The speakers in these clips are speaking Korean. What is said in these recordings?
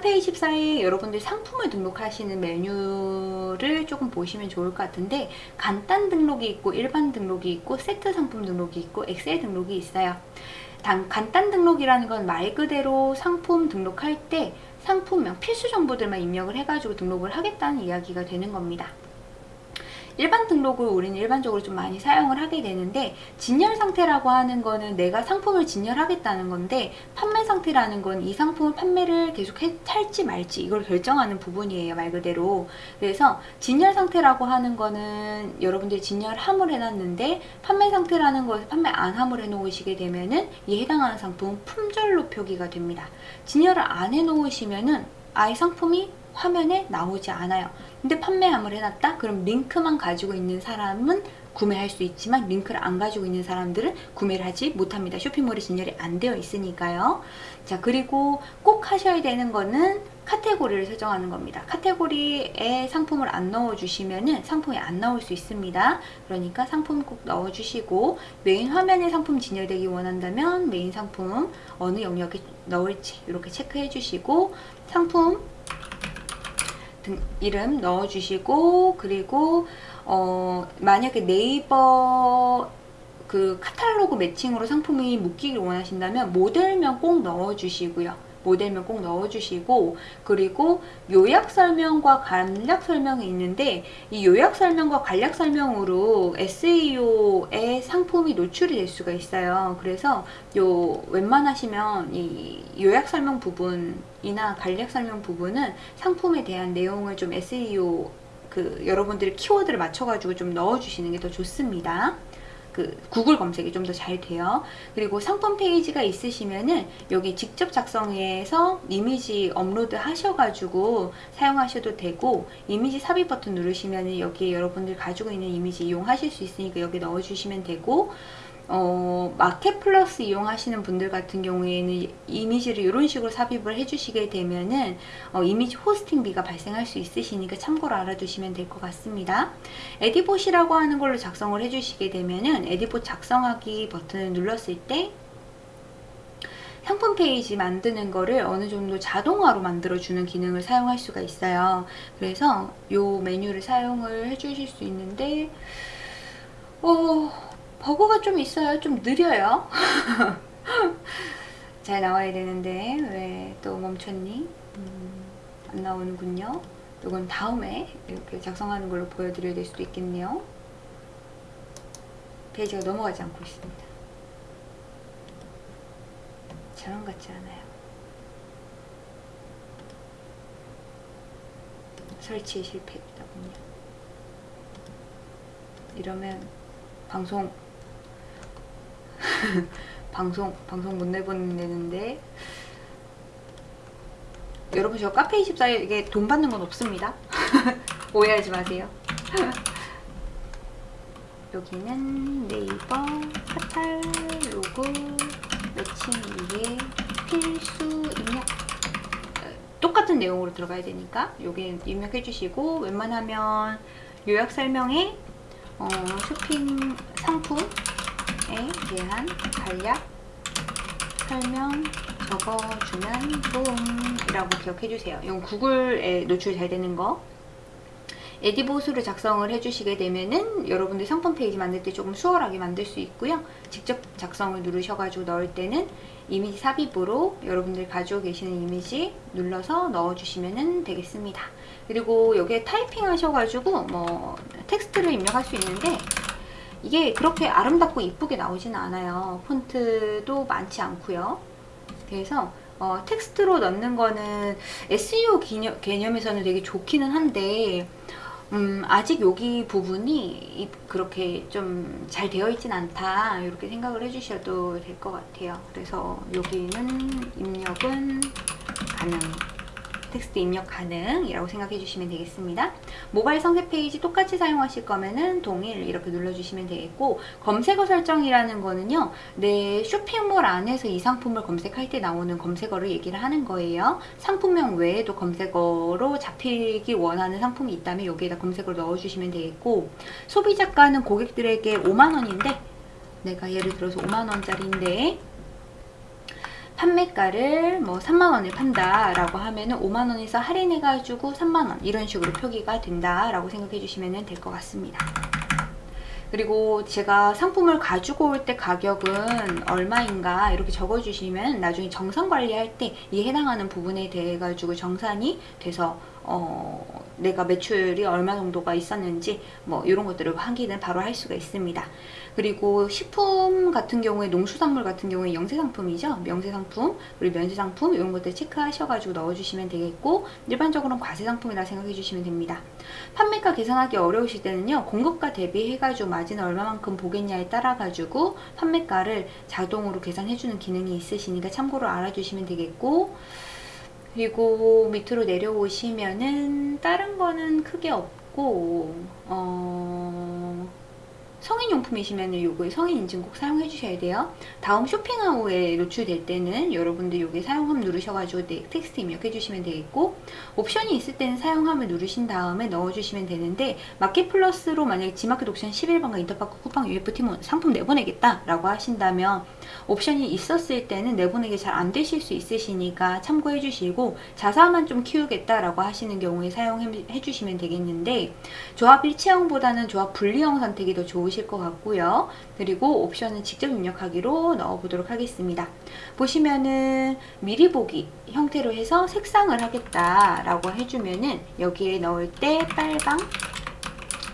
카페24에 여러분들 상품을 등록하시는 메뉴를 조금 보시면 좋을 것 같은데 간단 등록이 있고 일반 등록이 있고 세트 상품 등록이 있고 엑셀 등록이 있어요. 단, 간단 등록이라는 건 말 그대로 상품 등록할 때 상품명 필수 정보들만 입력을 해가지고 등록을 하겠다는 이야기가 되는 겁니다. 일반 등록을 우리는 일반적으로 좀 많이 사용을 하게 되는데 진열 상태라고 하는 거는 내가 상품을 진열하겠다는 건데 판매 상태라는 건 이 상품을 판매를 계속 해, 할지 말지 이걸 결정하는 부분이에요 말 그대로. 그래서 진열 상태라고 하는 거는 여러분들이 진열함을 해놨는데 판매 상태라는 것을 판매 안함을 해놓으시게 되면은 이 해당하는 상품 품절로 표기가 됩니다. 진열을 안 해놓으시면은 아예 상품이 화면에 나오지 않아요 근데 판매함을 해놨다? 그럼 링크만 가지고 있는 사람은 구매할 수 있지만 링크를 안 가지고 있는 사람들은 구매를 하지 못합니다. 쇼핑몰이 진열이 안 되어 있으니까요. 자 그리고 꼭 하셔야 되는 거는 카테고리를 설정하는 겁니다. 카테고리에 상품을 안 넣어주시면 상품이 안 나올 수 있습니다. 그러니까 상품 꼭 넣어주시고 메인 화면에 상품 진열되기 원한다면 메인 상품 어느 영역에 넣을지 이렇게 체크해 주시고 상품 등, 이름 넣어주시고 그리고 어, 만약에 네이버 그 카탈로그 matching으로 상품이 묶이길 원하신다면 모델명 꼭 넣어주시고요. 모델명 꼭 넣어주시고 그리고 요약 설명과 간략 설명이 있는데 이 요약 설명과 간략 설명으로 SEO에 상품이 노출이 될 수가 있어요. 그래서 요 웬만하시면 이 요약 설명 부분이나 간략 설명 부분은 상품에 대한 내용을 좀 SEO 그 여러분들의 키워드를 맞춰가지고 좀 넣어주시는 게 더 좋습니다. 그 구글 검색이 좀 더 잘 돼요. 그리고 상품 페이지가 있으시면은 여기 직접 작성해서 이미지 업로드 하셔가지고 사용하셔도 되고 이미지 삽입 버튼 누르시면 여기에 여러분들 가지고 있는 이미지 이용하실 수 있으니까 여기 넣어주시면 되고 어, 마켓 플러스 이용하시는 분들 같은 경우에는 이미지를 이런 식으로 삽입을 해주시게 되면은 어, 이미지 hosting비가 발생할 수 있으시니까 참고로 알아두시면 될 것 같습니다. 에디봇이라고 하는 걸로 작성을 해주시게 되면은 에디봇 작성하기 버튼을 눌렀을 때 상품 페이지 만드는 거를 어느 정도 자동화로 만들어주는 기능을 사용할 수가 있어요. 그래서 이 메뉴를 사용을 해주실 수 있는데 어... 버거가 좀 있어요. 좀 느려요. 잘 나와야 되는데 왜 또 멈췄니? 음, 안 나오는군요. 이건 다음에 이렇게 작성하는 걸로 보여드려야 될 수도 있겠네요. 페이지가 넘어가지 않고 있습니다. 저런 같지 않아요. 설치에 실패했다군요. 이러면 방송 방송 방송 못 내보내는데. 여러분 저 카페24에 이게 돈 받는 건 없습니다. 오해하지 마세요. 여기는 네이버 카탈로그 매칭 위에 필수 입력 똑같은 내용으로 들어가야 되니까 여기 입력해 주시고 웬만하면 요약 설명에 어, 쇼핑 상품 대한 간략 설명 적어주면 좋음이라고 기억해주세요. 이건 구글에 노출 잘 되는 거. 에디봇으로 작성을 해주시게 되면은 여러분들 상품 페이지 만들 때 조금 수월하게 만들 수 있고요. 직접 작성을 누르셔가지고 넣을 때는 이미지 삽입으로 여러분들 가지고 계시는 이미지 눌러서 넣어주시면 되겠습니다. 그리고 여기에 타이핑 하셔가지고 뭐 텍스트를 입력할 수 있는데 이게 그렇게 아름답고 이쁘게 나오지는 않아요. 폰트도 많지 않고요. 그래서 어, 텍스트로 넣는 거는 SEO 개념, 개념에서는 되게 좋기는 한데 음, 아직 여기 부분이 그렇게 좀 잘 되어 있진 않다 이렇게 생각을 해주셔도 될 것 같아요. 그래서 여기는 입력은 가능 텍스트 입력 가능이라고 생각해 주시면 되겠습니다. 모바일 상세 페이지 똑같이 사용하실 거면은 동일 이렇게 눌러주시면 되겠고 검색어 설정이라는 거는요. 내 쇼핑몰 안에서 이 상품을 검색할 때 나오는 검색어를 얘기를 하는 거예요. 상품명 외에도 검색어로 잡히기 원하는 상품이 있다면 여기에다 검색어를 넣어주시면 되겠고 소비자가는 고객들에게 5만원인데 내가 예를 들어서 5만원짜리인데 판매가를 뭐 3만원에 판다 라고 하면 은 5만원에서 할인해 가지고 3만원 이런 식으로 표기가 된다 라고 생각해 주시면 될 것 같습니다 그리고 제가 상품을 가지고 올 때 가격은 얼마인가 이렇게 적어 주시면 나중에 정산 관리할 때 이 해당하는 부분에 대해 가지고 정산이 돼서 어, 내가 매출이 얼마 정도가 있었는지 뭐 이런 것들을 확인을 바로 할 수가 있습니다. 그리고 식품 같은 경우에 농수산물 같은 경우에 영세상품이죠. 명세상품 그리고 면세상품 이런 것들 체크하셔가지고 넣어주시면 되겠고 일반적으로는 과세상품이라 생각해 주시면 됩니다. 판매가 계산하기 어려우실 때는요. 공급가 대비해가지고 마진을 얼마만큼 보겠냐에 따라가지고 판매가를 자동으로 계산해주는 기능이 있으시니까 참고로 알아주시면 되겠고 그리고 밑으로 내려오시면은 다른 거는 크게 없고 어... 성인용품이시면 요거 성인인증 꼭 사용해 주셔야 돼요. 다음 쇼핑하우에 노출될 때는 여러분들 요게 사용함 누르셔가지고 네, 텍스트 입력해 주시면 되겠고 옵션이 있을 때는 사용함을 누르신 다음에 넣어주시면 되는데 마켓 플러스로 만약에 지마켓 옵션 11번가 인터파크 쿠팡 UFT 상품 내보내겠다 라고 하신다면 옵션이 있었을 때는 내보내기 잘 안 되실 수 있으시니까 참고해 주시고 자사만 좀 키우겠다 라고 하시는 경우에 사용해 주시면 되겠는데 조합 일체형보다는 조합 분리형 선택이 더 좋으 실 것 같고요. 그리고 옵션은 직접 입력하기로 넣어보도록 하겠습니다. 보시면은 미리 보기 형태로 해서 색상을 하겠다라고 해주면은 여기에 넣을 때 빨강,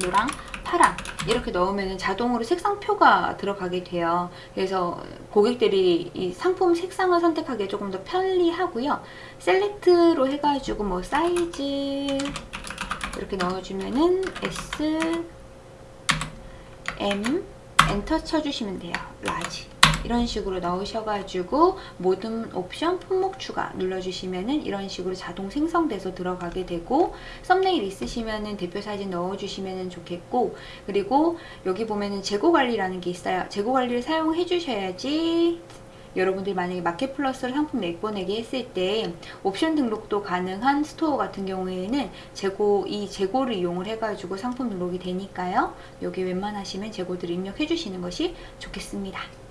노랑, 파랑 이렇게 넣으면 자동으로 색상표가 들어가게 돼요. 그래서 고객들이 이 상품 색상을 선택하기 조금 더 편리하고요. select로 해가지고 뭐 사이즈 이렇게 넣어주면은 S, M, enter 쳐주시면 돼요. large. 이런 식으로 넣으셔가지고 모든 옵션 품목 추가 눌러주시면 은 이런 식으로 자동 생성돼서 들어가게 되고 썸네일 있으시면 은 대표 사진 넣어주시면 은 좋겠고 그리고 여기 보면 은 재고 관리라는 게 있어요. 재고 관리를 사용해 주셔야지 여러분들이 만약에 마켓 플러스를 상품 내보내기 했을 때 옵션 등록도 가능한 스토어 같은 경우에는 재고 이 재고를 이용을 해가지고 상품 등록이 되니까요. 여기 웬만하시면 재고들을 입력해 주시는 것이 좋겠습니다.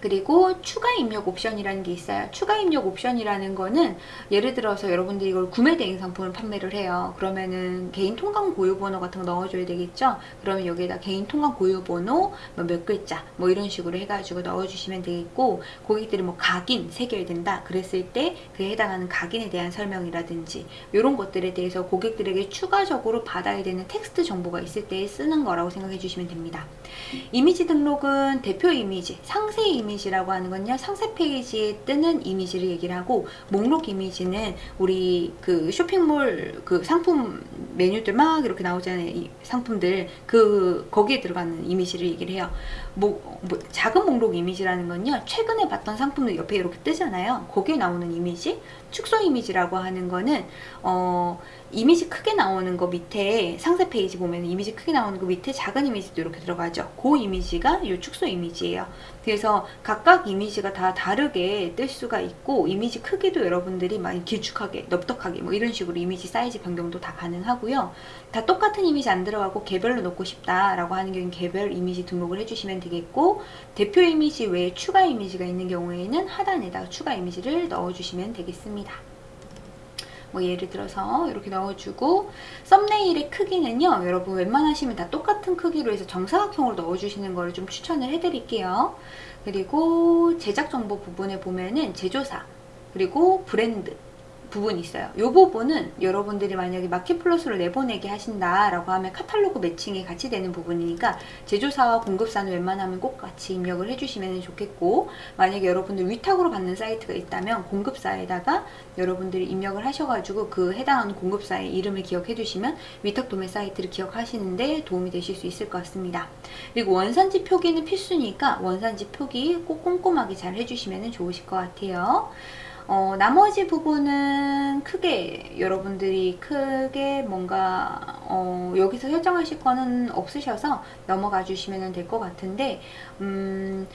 그리고 추가 입력 옵션이라는 게 있어요. 추가 입력 옵션이라는 거는 예를 들어서 여러분들이 이걸 구매 대행 상품을 판매를 해요. 그러면은 개인 통관 고유 번호 같은 거 넣어줘야 되겠죠? 그러면 여기에다 개인 통관 고유 번호 뭐 몇 글자 뭐 이런 식으로 해가지고 넣어주시면 되겠고 고객들이 뭐 각인 새겨야 된다 그랬을 때 그에 해당하는 각인에 대한 설명이라든지 이런 것들에 대해서 고객들에게 추가적으로 받아야 되는 텍스트 정보가 있을 때 쓰는 거라고 생각해 주시면 됩니다. 이미지 등록은 대표 이미지, 상세 이미지 이미지라고 하는 건요. 상세 페이지에 뜨는 이미지를 얘기를 하고 목록 이미지는 우리 그 쇼핑몰 그 상품 메뉴들 막 이렇게 나오잖아요. 이 상품들. 그 거기에 들어가는 이미지를 얘기를 해요 뭐, 뭐 작은 목록 이미지라는 건요 최근에 봤던 상품들 옆에 이렇게 뜨잖아요 거기에 나오는 이미지 축소 이미지라고 하는 거는 어 이미지 크게 나오는 거 밑에 상세 페이지 보면 이미지 크게 나오는 거 밑에 작은 이미지도 이렇게 들어가죠. 그 이미지가 이 축소 이미지예요. 그래서 각각 이미지가 다 다르게 뜰 수가 있고 이미지 크기도 여러분들이 많이 길쭉하게 넙떡하게 뭐 이런 식으로 이미지 사이즈 변경도 다 가능하고요. 다 똑같은 이미지 안 들어가고 개별로 넣고 싶다라고 하는 경우는 개별 이미지 등록을 해주시면 되겠고 대표 이미지 외에 추가 이미지가 있는 경우에는 하단에다가 추가 이미지를 넣어주시면 되겠습니다. 뭐 예를 들어서 이렇게 넣어주고 썸네일의 크기는요 여러분 웬만하시면 다 똑같은 크기로 해서 정사각형으로 넣어주시는 거를 좀 추천을 해드릴게요. 그리고 제작 정보 부분에 보면은 제조사 그리고 브랜드 부분이 있어요. 이 부분은 여러분들이 만약에 마켓플러스로 내보내게 하신다라고 하면 카탈로그 매칭이 같이 되는 부분이니까 제조사와 공급사는 웬만하면 꼭 같이 입력을 해주시면 좋겠고 만약에 여러분들 위탁으로 받는 사이트가 있다면 공급사에다가 여러분들이 입력을 하셔가지고 그 해당하는 공급사의 이름을 기억해 두시면 위탁 도매 사이트를 기억하시는데 도움이 되실 수 있을 것 같습니다. 그리고 원산지 표기는 필수니까 원산지 표기 꼭 꼼꼼하게 잘 해주시면 좋으실 것 같아요. 어, 나머지 부분은 크게 여러분들이 크게 뭔가 어, 여기서 설정하실 거는 없으셔서 넘어가 주시면 될 것 같은데 음,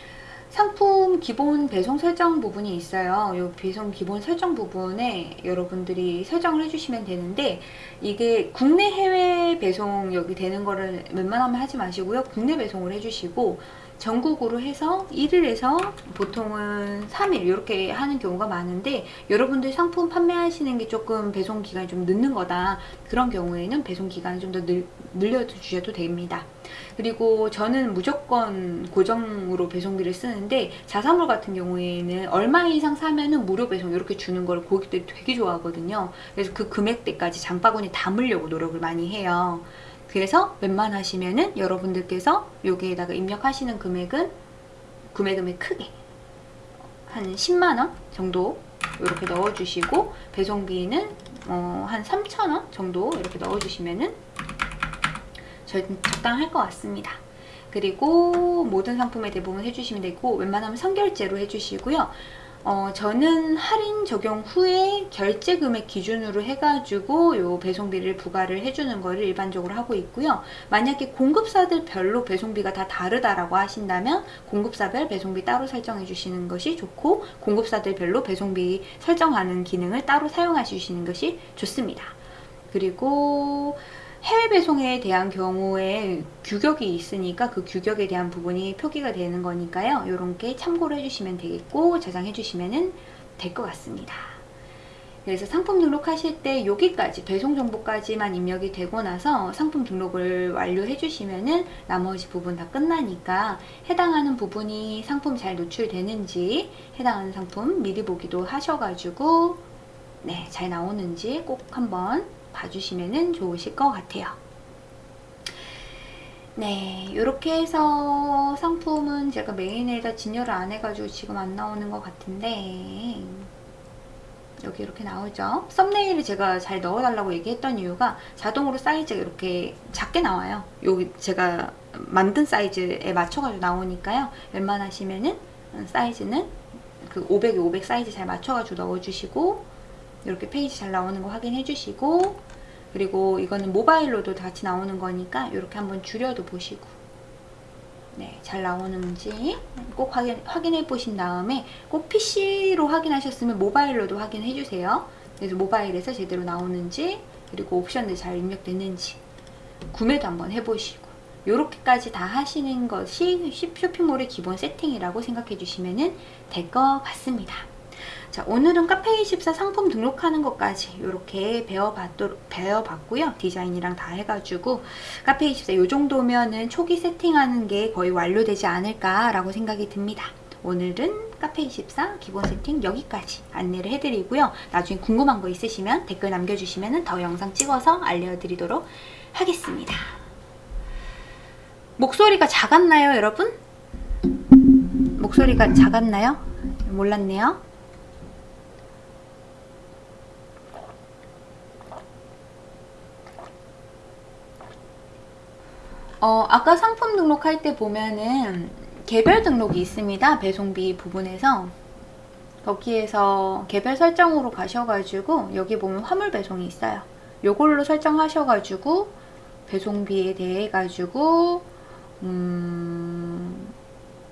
상품 기본 배송 설정 부분이 있어요. 이 배송 기본 설정 부분에 여러분들이 설정을 해주시면 되는데 이게 국내 해외 배송 여기 되는 거를 웬만하면 하지 마시고요. 국내 배송을 해주시고 전국으로 해서 1일에서 보통은 3일 이렇게 하는 경우가 많은데 여러분들 상품 판매하시는 게 조금 배송 기간이 좀 늦는 거다. 그런 경우에는 배송 기간을 좀 더 늘려주셔도 됩니다. 그리고 저는 무조건 고정으로 배송비를 쓰는데 자사물 같은 경우에는 얼마 이상 사면은 무료 배송 이렇게 주는 걸 고객들이 되게 좋아하거든요. 그래서 그 금액대까지 장바구니 담으려고 노력을 많이 해요 그래서 웬만하시면은 여러분들께서 여기에다가 입력하시는 금액은 구매금액 크게 한 10만원 정도 이렇게 넣어주시고 배송비는 어, 한 3,000원 정도 이렇게 넣어주시면은 적당할 것 같습니다. 그리고 모든 상품에 대부분 해주시면 되고 웬만하면 선결제로 해주시고요. 어, 저는 할인 적용 후에 결제 금액 기준으로 해가지고 요 배송비를 부과를 해주는 거를 일반적으로 하고 있고요. 만약에 공급사들 별로 배송비가 다 다르다라고 하신다면 공급사별 배송비 따로 설정해 주시는 것이 좋고 공급사들 별로 배송비 설정하는 기능을 따로 사용해 주시는 것이 좋습니다. 그리고 해외 배송에 대한 경우에 규격이 있으니까 그 규격에 대한 부분이 표기가 되는 거니까요. 이런 게 참고를 해주시면 되겠고 저장해 주시면 될 것 같습니다. 그래서 상품 등록하실 때 여기까지 배송 정보까지만 입력이 되고 나서 상품 등록을 완료해 주시면은 나머지 부분 다 끝나니까 해당하는 부분이 상품 잘 노출되는지 해당하는 상품 미리 보기도 하셔가지고 네, 잘 나오는지 꼭 한번 봐주시면 좋으실 것 같아요. 네, 이렇게 해서 상품은 제가 메인에다 진열을 안 해가지고 지금 안 나오는 것 같은데 여기 이렇게 나오죠. 썸네일을 제가 잘 넣어달라고 얘기했던 이유가 자동으로 사이즈가 이렇게 작게 나와요. 여기 제가 만든 사이즈에 맞춰가지고 나오니까요. 웬만하시면은 사이즈는 그 500에 500 사이즈 잘 맞춰가지고 넣어주시고 이렇게 페이지 잘 나오는 거 확인해 주시고 그리고 이거는 모바일로도 같이 나오는 거니까 이렇게 한번 줄여도 보시고 네, 잘 나오는지 꼭 확인, 확인해 보신 다음에 꼭 PC로 확인하셨으면 모바일로도 확인해 주세요. 그래서 모바일에서 제대로 나오는지 그리고 옵션들 잘 입력됐는지 구매도 한번 해보시고 이렇게까지 다 하시는 것이 쇼핑몰의 기본 세팅이라고 생각해 주시면 될 것 같습니다. 자, 오늘은 카페24 상품 등록하는 것까지 이렇게 배워봤고요. 디자인이랑 다 해가지고 카페24 이 정도면은 초기 세팅하는 게 거의 완료되지 않을까라고 생각이 듭니다. 오늘은 카페24 기본 세팅 여기까지 안내를 해드리고요. 나중에 궁금한 거 있으시면 댓글 남겨주시면 더 영상 찍어서 알려드리도록 하겠습니다. 목소리가 작았나요, 여러분? 목소리가 작았나요? 몰랐네요. 어, 아까 상품 등록할 때 보면은 개별 등록이 있습니다. 배송비 부분에서 거기에서 개별 설정으로 가셔가지고 여기 보면 화물 배송이 있어요. 요걸로 설정하셔가지고 배송비에 대해 가지고 음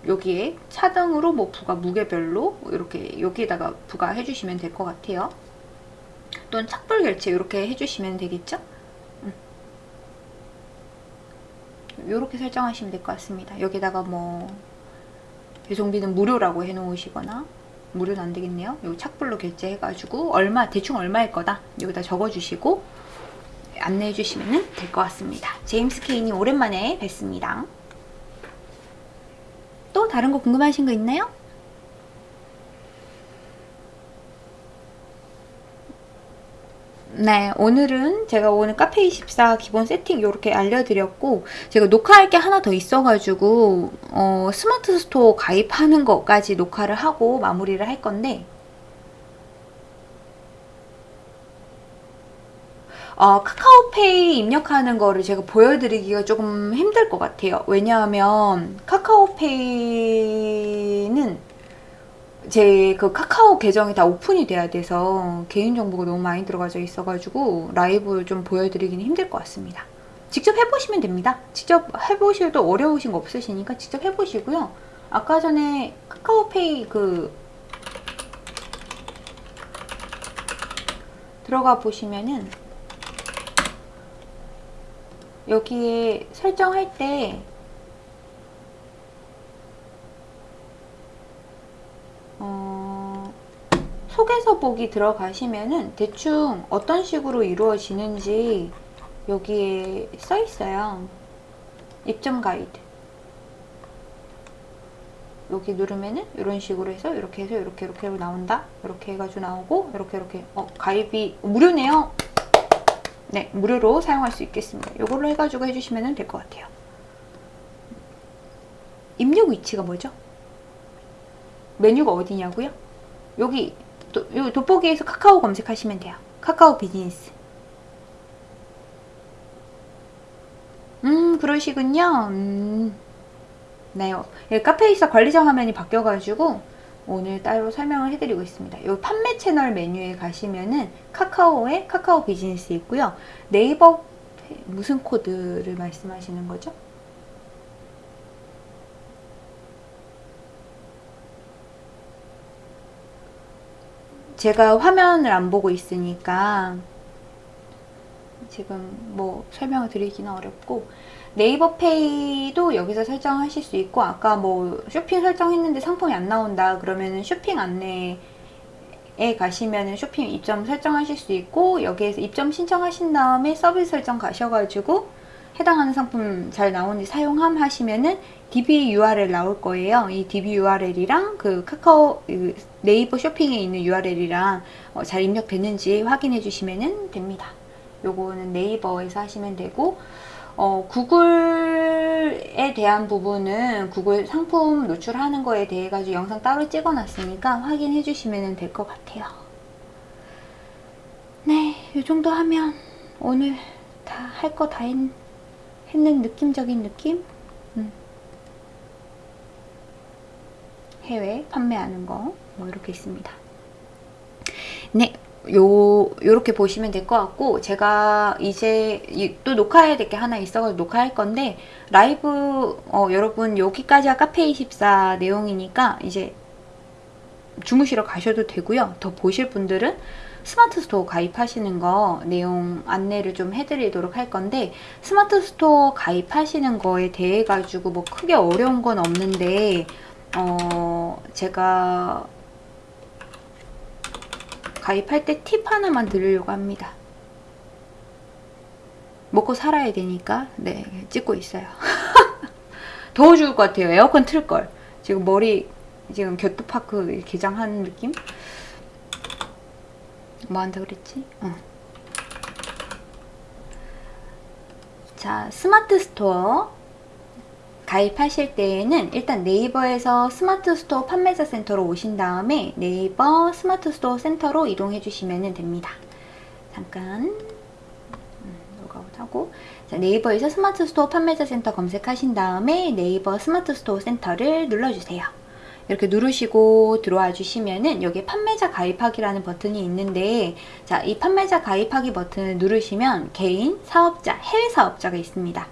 여기에 차등으로 뭐 부가 무게별로 이렇게 여기에다가 부과해 주시면 될 것 같아요. 또는 착불 결제 이렇게 해주시면 되겠죠? 이렇게 설정하시면 될 것 같습니다. 여기다가 뭐 배송비는 무료라고 해놓으시거나 무료는 안 되겠네요. 요 착불로 결제해가지고 얼마 대충 얼마일 거다 여기다 적어주시고 안내해 주시면 될 것 같습니다. 제임스 케인님 오랜만에 뵀습니다. 또 다른 거 궁금하신 거 있나요? 네, 오늘은 제가 오늘 카페24 기본 세팅 이렇게 알려드렸고 제가 녹화할 게 하나 더 있어가지고 어, 스마트 스토어 가입하는 것까지 녹화를 하고 마무리를 할 건데 어, 카카오페이 입력하는 거를 제가 보여드리기가 조금 힘들 것 같아요. 왜냐하면 카카오페이는 제 그 카카오 계정이 다 오픈이 돼야 돼서 개인정보가 너무 많이 들어가져 있어가지고 라이브 좀 보여드리기는 힘들 것 같습니다. 직접 해보시면 됩니다. 직접 해보셔도 어려우신 거 없으시니까 직접 해보시고요. 아까 전에 카카오페이 그 들어가 보시면은 여기에 설정할 때 보기 들어가시면은 대충 어떤 식으로 이루어지는지 여기에 써 있어요. 입점 가이드. 여기 누르면은 이런 식으로 해서 이렇게 해서 이렇게 이렇게 나온다. 이렇게 해가지고 나오고 이렇게 이렇게 어 가입이 무료네요. 네 무료로 사용할 수 있겠습니다. 이걸로 해가지고 해주시면 될 것 같아요. 입력 위치가 뭐죠? 메뉴가 어디냐고요? 여기 도, 여기 돋보기에서 카카오 검색하시면 돼요. 카카오 비즈니스. 음 그러시군요. 음, 네, 예, 카페이사 관리자 화면이 바뀌어가지고 오늘 따로 설명을 해드리고 있습니다. 여기 판매 채널 메뉴에 가시면은 카카오에 카카오 비즈니스 있고요. 네이버 무슨 코드를 말씀하시는 거죠? 제가 화면을 안 보고 있으니까 지금 뭐 설명을 드리기는 어렵고 네이버 페이도 여기서 설정하실 수 있고 아까 뭐 쇼핑 설정했는데 상품이 안 나온다 그러면은 쇼핑 안내에 가시면은 쇼핑 입점 설정하실 수 있고 여기에서 입점 신청하신 다음에 서비스 설정 가셔가지고 해당하는 상품 잘 나오는지 사용함 하시면은 DB URL 나올 거예요. 이 DB URL이랑 그 카카오 그 네이버 쇼핑에 있는 URL이랑 어, 잘 입력됐는지 확인해 주시면 됩니다. 요거는 네이버에서 하시면 되고 어, 구글에 대한 부분은 구글 상품 노출하는 거에 대해 가지고 영상 따로 찍어 놨으니까 확인해 주시면 될 것 같아요. 네, 이 정도 하면 오늘 다 할 거 다 했 는 느낌적인 느낌? 음. 해외 판매하는 거 뭐 이렇게 있습니다. 네, 요 요렇게 보시면 될 것 같고 제가 이제 또 녹화해야 될 게 하나 있어서 녹화할 건데 라이브 어, 여러분 여기까지가 카페24 내용이니까 이제 주무시러 가셔도 되고요 더 보실 분들은 스마트 스토어 가입하시는 거 내용 안내를 좀 해드리도록 할 건데 스마트 스토어 가입하시는 거에 대해 가지고 뭐 크게 어려운 건 없는데 어 제가 가입할 때 팁 하나만 드리려고 합니다. 먹고 살아야 되니까 네 찍고 있어요. 더워 죽을 것 같아요. 에어컨 틀걸. 지금 머리 지금 겨트파크 개장하는 느낌? 뭐 한다 그랬지? 어. 자 스마트 스토어 가입하실 때에는 일단 네이버에서 스마트 스토어 판매자 센터로 오신 다음에 네이버 스마트 스토어 센터로 이동해 주시면 됩니다. 잠깐 음, 로그아웃하고 네이버에서 스마트 스토어 판매자 센터 검색하신 다음에 네이버 스마트 스토어 센터를 눌러주세요. 이렇게 누르시고 들어와 주시면은 여기 판매자 가입하기라는 버튼이 있는데 자 이 판매자 가입하기 버튼을 누르시면 개인, 사업자, 해외 사업자가 있습니다.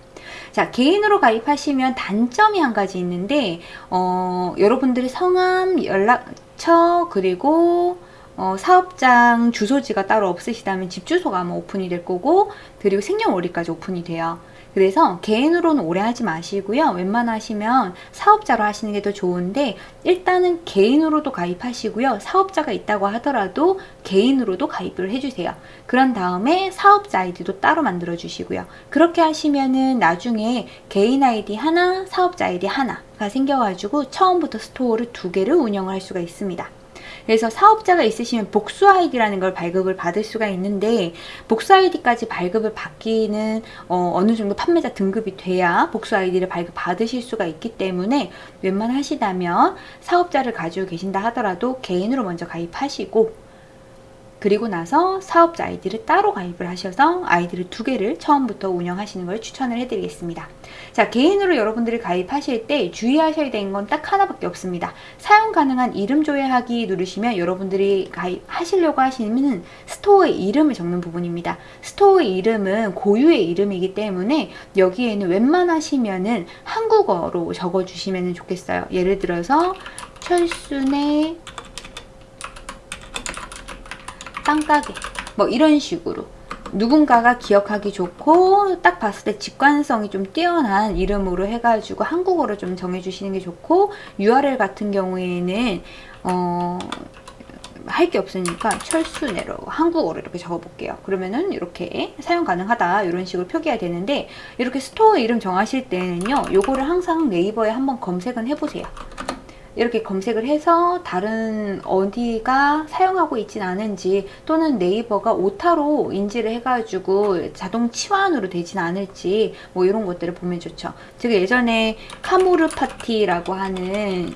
자 개인으로 가입하시면 단점이 한 가지 있는데 어, 여러분들의 성함, 연락처 그리고 어, 사업장 주소지가 따로 없으시다면 집 주소가 아마 오픈이 될 거고 그리고 생년월일까지 오픈이 돼요. 그래서 개인으로는 오래 하지 마시고요. 웬만하시면 사업자로 하시는 게 더 좋은데 일단은 개인으로도 가입하시고요. 사업자가 있다고 하더라도 개인으로도 가입을 해주세요. 그런 다음에 사업자 아이디도 따로 만들어 주시고요. 그렇게 하시면은 나중에 개인 아이디 하나, 사업자 아이디 하나가 생겨가지고 처음부터 스토어를 두 개를 운영할 수가 있습니다. 그래서 사업자가 있으시면 복수 아이디라는 걸 발급을 받을 수가 있는데 복수 아이디까지 발급을 받기는 어, 느 정도 판매자 등급이 돼야 복수 아이디를 발급 받으실 수가 있기 때문에 웬만하시다면 사업자를 가지고 계신다 하더라도 개인으로 먼저 가입하시고 그리고 나서 사업자 아이디를 따로 가입을 하셔서 아이디를 두 개를 처음부터 운영하시는 걸 추천을 해드리겠습니다. 자 개인으로 여러분들이 가입하실 때 주의하셔야 되는 건 딱 하나밖에 없습니다. 사용 가능한 이름 조회하기 누르시면 여러분들이 가입하시려고 하시는 스토어의 이름을 적는 부분입니다. 스토어의 이름은 고유의 이름이기 때문에 여기에는 웬만하시면은 한국어로 적어주시면 좋겠어요. 예를 들어서 철순의 땅가게 뭐 이런 식으로 누군가가 기억하기 좋고 딱 봤을 때 직관성이 좀 뛰어난 이름으로 해가지고 한국어로 좀 정해주시는 게 좋고 URL 같은 경우에는 어 할게 없으니까 철수내로 한국어로 이렇게 적어볼게요. 그러면은 이렇게 사용 가능하다 이런 식으로 표기가 되는데 이렇게 스토어 이름 정하실 때는요. 요거를 항상 네이버에 한번 검색은 해보세요. 이렇게 검색을 해서 다른 어디가 사용하고 있진 않은지 또는 네이버가 오타로 인지를 해가지고 자동 치환으로 되진 않을지 뭐 이런 것들을 보면 좋죠. 제가 예전에 카모르 파티라고 하는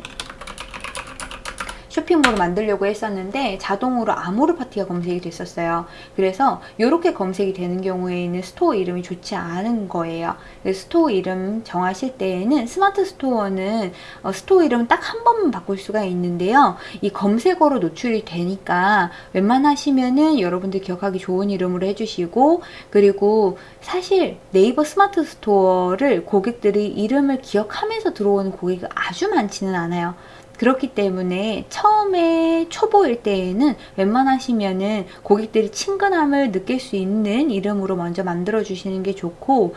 쇼핑몰을 만들려고 했었는데 자동으로 아모르 파티가 검색이 됐었어요. 그래서 이렇게 검색이 되는 경우에는 스토어 이름이 좋지 않은 거예요. 스토어 이름 정하실 때에는 스마트 스토어는 어, 스토어 이름 딱 한 번만 바꿀 수가 있는데요. 이 검색어로 노출이 되니까 웬만하시면은 여러분들 기억하기 좋은 이름으로 해주시고 그리고 사실 네이버 스마트 스토어를 고객들이 이름을 기억하면서 들어오는 고객이 아주 많지는 않아요. 그렇기 때문에 처음에 초보일 때에는 웬만하시면은 고객들이 친근함을 느낄 수 있는 이름으로 먼저 만들어 주시는 게 좋고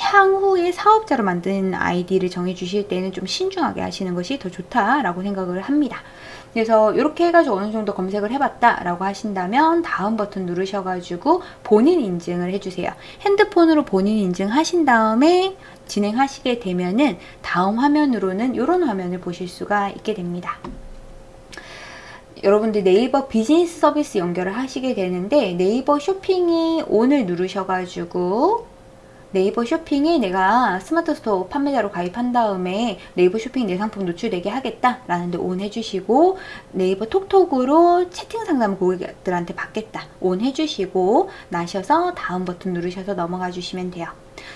향후에 사업자로 만든 아이디를 정해 주실 때는 좀 신중하게 하시는 것이 더 좋다라고 생각을 합니다. 그래서 이렇게 해가지고 어느 정도 검색을 해봤다 라고 하신다면 다음 버튼 누르셔가지고 본인 인증을 해주세요. 핸드폰으로 본인 인증 하신 다음에 진행하시게 되면은 다음 화면으로는 이런 화면을 보실 수가 있게 됩니다. 여러분들 네이버 비즈니스 서비스 연결을 하시게 되는데 네이버 쇼핑에 on을 누르셔가지고 네이버 쇼핑에 내가 스마트 스토어 판매자로 가입한 다음에 네이버 쇼핑 내 상품 노출되게 하겠다 라는 데 on 해주시고 네이버 톡톡으로 채팅 상담 고객들한테 받겠다. on 해주시고 나셔서 다음 버튼 누르셔서 넘어가 주시면 돼요.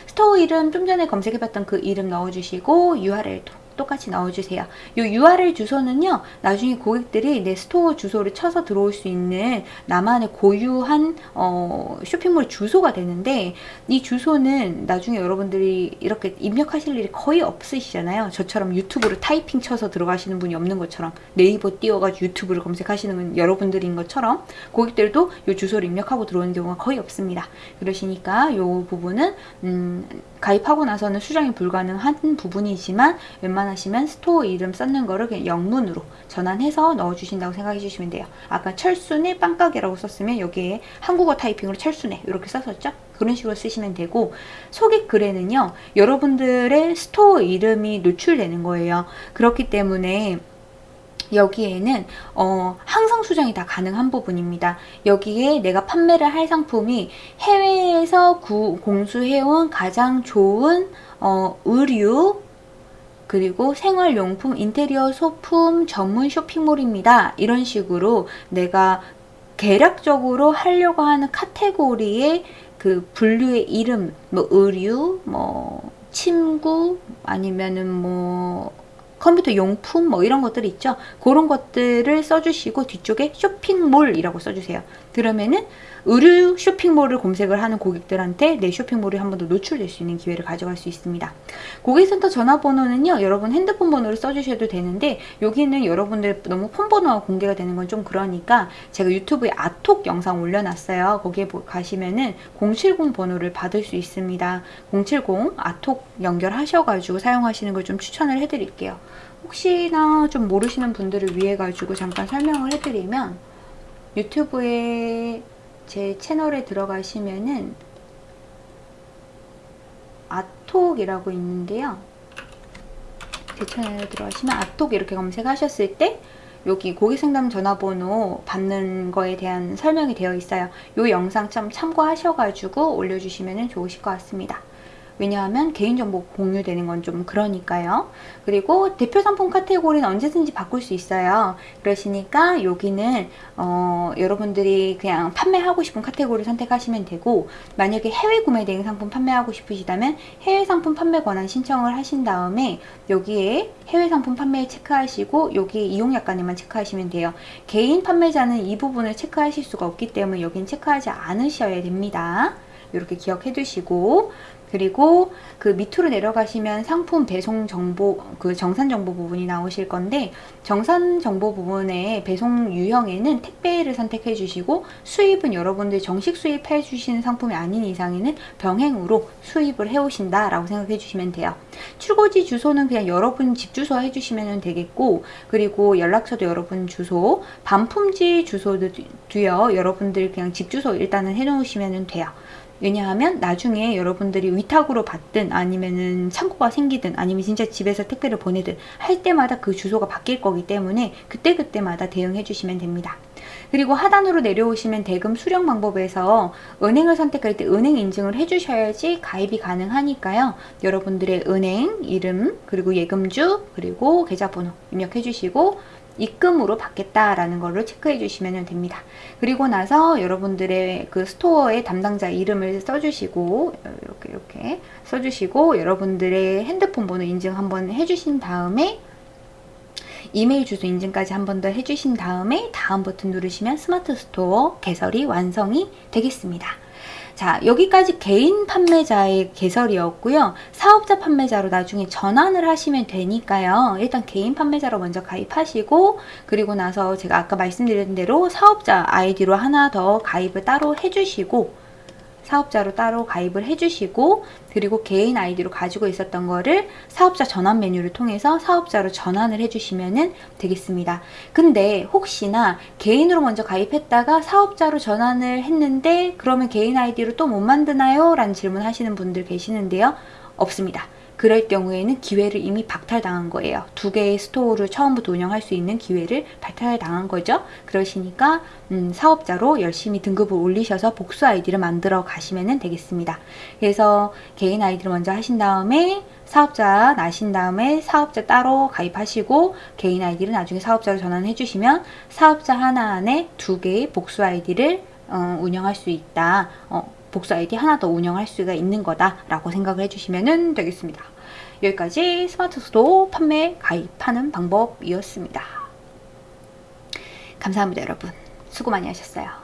스토어 이름 좀 전에 검색해봤던 그 이름 넣어주시고 URL도 똑같이 넣어주세요. 이 URL 주소는요. 나중에 고객들이 내 스토어 주소를 쳐서 들어올 수 있는 나만의 고유한 어, 쇼핑몰 주소가 되는데 이 주소는 나중에 여러분들이 이렇게 입력하실 일이 거의 없으시잖아요. 저처럼 유튜브를 타이핑 쳐서 들어가시는 분이 없는 것처럼 네이버 띄워가지고 유튜브를 검색하시는 건 여러분들인 것처럼 고객들도 이 주소를 입력하고 들어오는 경우가 거의 없습니다. 그러시니까 이 부분은 음, 가입하고 나서는 수정이 불가능한 부분이지만 웬만 하시면 스토어 이름 썼는 거를 그냥 영문으로 전환해서 넣어주신다고 생각해 주시면 돼요. 아까 철순의 빵가게라고 썼으면 여기에 한국어 타이핑으로 철순의 이렇게 썼었죠? 그런 식으로 쓰시면 되고 소개 글에는요 여러분들의 스토어 이름이 노출되는 거예요. 그렇기 때문에 여기에는 어, 항상 수정이 다 가능한 부분입니다. 여기에 내가 판매를 할 상품이 해외에서 구, 공수해온 가장 좋은 어, 의류 그리고 생활용품, 인테리어 소품 전문 쇼핑몰입니다. 이런 식으로 내가 계략적으로 하려고 하는 카테고리의 그 분류의 이름, 뭐 의류, 뭐 침구, 아니면은 뭐 컴퓨터 용품 뭐 이런 것들 있죠. 그런 것들을 써주시고 뒤쪽에 쇼핑몰이라고 써주세요. 그러면은 의류 쇼핑몰을 검색을 하는 고객들한테 내 쇼핑몰이 한 번 더 노출될 수 있는 기회를 가져갈 수 있습니다. 고객센터 전화번호는요. 여러분 핸드폰 번호를 써주셔도 되는데 여기는 여러분들 너무 폰 번호가 공개가 되는 건 좀 그러니까 제가 유튜브에 아톡 영상 올려놨어요. 거기에 가시면은 070 번호를 받을 수 있습니다. 070 아톡 연결하셔가지고 사용하시는 걸 좀 추천을 해드릴게요. 혹시나 좀 모르시는 분들을 위해 가지고 잠깐 설명을 해드리면 유튜브에 제 채널에 들어가시면은 아톡이라고 있는데요. 제 채널에 들어가시면 아톡 이렇게 검색하셨을 때 여기 고객상담 전화번호 받는 거에 대한 설명이 되어 있어요. 이 영상 좀 참고하셔가지고 올려주시면 좋으실 것 같습니다. 왜냐하면 개인정보 공유되는 건 좀 그러니까요. 그리고 대표 상품 카테고리는 언제든지 바꿀 수 있어요. 그러시니까 여기는 어, 여러분들이 그냥 판매하고 싶은 카테고리 선택하시면 되고 만약에 해외 구매 대행 상품 판매하고 싶으시다면 해외 상품 판매 권한 신청을 하신 다음에 여기에 해외 상품 판매 체크하시고 여기 이용 약관에만 체크하시면 돼요. 개인 판매자는 이 부분을 체크하실 수가 없기 때문에 여긴 체크하지 않으셔야 됩니다. 이렇게 기억해 두시고 그리고 그 밑으로 내려가시면 상품 배송 정보, 그 정산 정보 부분이 나오실 건데, 정산 정보 부분에 배송 유형에는 택배를 선택해 주시고, 수입은 여러분들 정식 수입해 주시는 상품이 아닌 이상에는 병행으로 수입을 해 오신다 라고 생각해 주시면 돼요. 출고지 주소는 그냥 여러분 집 주소 해 주시면 되겠고, 그리고 연락처도 여러분 주소, 반품지 주소도요, 여러분들 그냥 집 주소 일단은 해 놓으시면 돼요. 왜냐하면 나중에 여러분들이 위탁으로 받든 아니면은 창고가 생기든 아니면 진짜 집에서 택배를 보내든 할 때마다 그 주소가 바뀔 거기 때문에 그때그때마다 대응해 주시면 됩니다. 그리고 하단으로 내려오시면 대금 수령 방법에서 은행을 선택할 때 은행 인증을 해주셔야지 가입이 가능하니까요. 여러분들의 은행 이름 그리고 예금주 그리고 계좌번호 입력해 주시고 입금으로 받겠다라는 걸로 체크해 주시면 됩니다. 그리고 나서 여러분들의 그 스토어의 담당자 이름을 써주시고 이렇게 이렇게 써주시고 여러분들의 핸드폰 번호 인증 한번 해주신 다음에 이메일 주소 인증까지 한 번 더 해주신 다음에 다음 버튼 누르시면 스마트 스토어 개설이 완성이 되겠습니다. 자, 여기까지 개인 판매자의 개설이었고요. 사업자 판매자로 나중에 전환을 하시면 되니까요. 일단 개인 판매자로 먼저 가입하시고 그리고 나서 제가 아까 말씀드린 대로 사업자 아이디로 하나 더 가입을 따로 해주시고 사업자로 따로 가입을 해주시고 그리고 개인 아이디로 가지고 있었던 거를 사업자 전환 메뉴를 통해서 사업자로 전환을 해주시면 되겠습니다. 근데 혹시나 개인으로 먼저 가입했다가 사업자로 전환을 했는데 그러면 개인 아이디로 또 못 만드나요? 라는 질문 하시는 분들 계시는데요. 없습니다. 그럴 경우에는 기회를 이미 박탈당한 거예요. 두 개의 스토어를 처음부터 운영할 수 있는 기회를 박탈당한 거죠. 그러시니까 음, 사업자로 열심히 등급을 올리셔서 복수 아이디를 만들어 가시면 되겠습니다. 그래서 개인 아이디를 먼저 하신 다음에 사업자 나신 다음에 사업자 따로 가입하시고 개인 아이디를 나중에 사업자로 전환해 주시면 사업자 하나 안에 두 개의 복수 아이디를 어, 운영할 수 있다. 어, 복수 아이디 하나 더 운영할 수가 있는 거다 라고 생각을 해주시면 되겠습니다. 여기까지 스마트 스토어 판매 가입하는 방법이었습니다. 감사합니다, 여러분. 수고 많이 하셨어요.